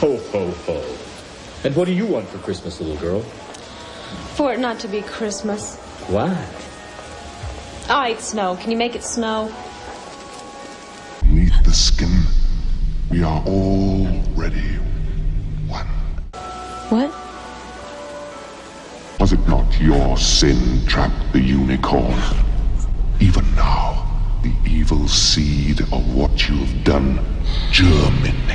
Ho, ho, ho. And what do you want for Christmas, little girl? For it not to be Christmas. Why? Ah, all right, snow. Can you make it snow? Beneath the skin, we are already one. What? Was it not your sin trapped the unicorn? Even now, the evil seed of what you've done germinates.